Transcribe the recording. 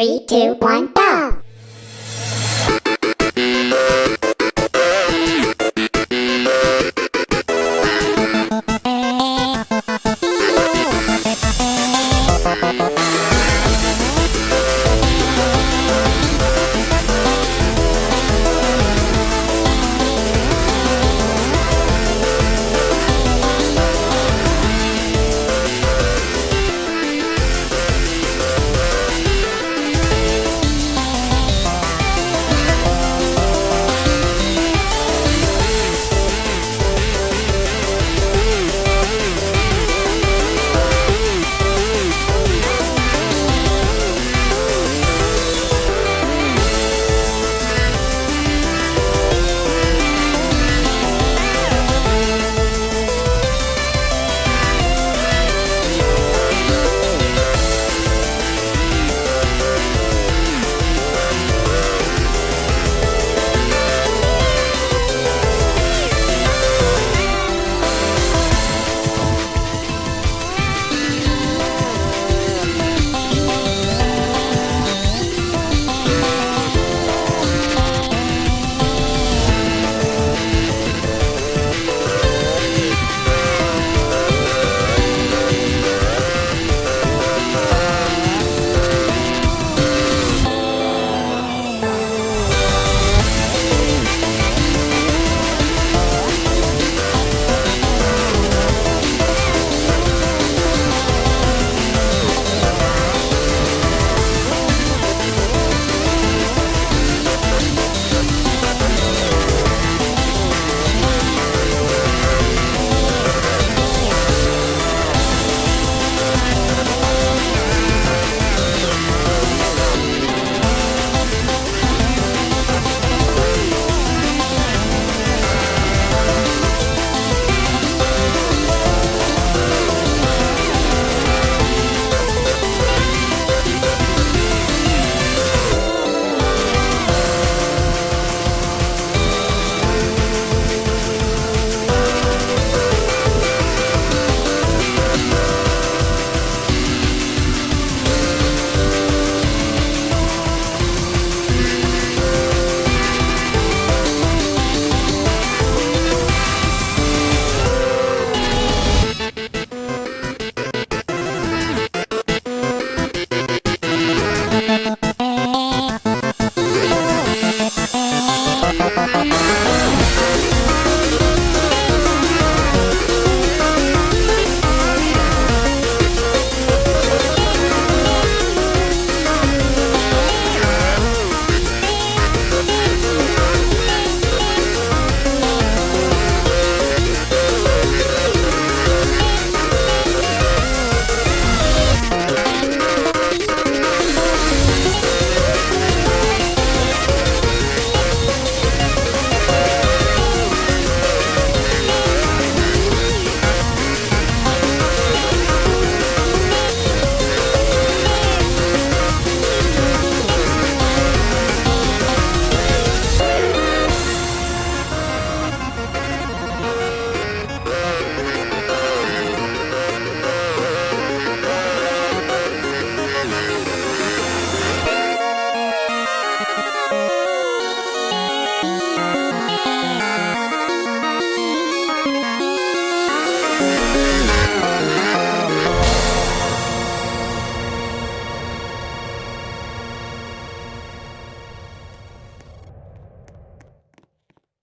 Three, two, one, go!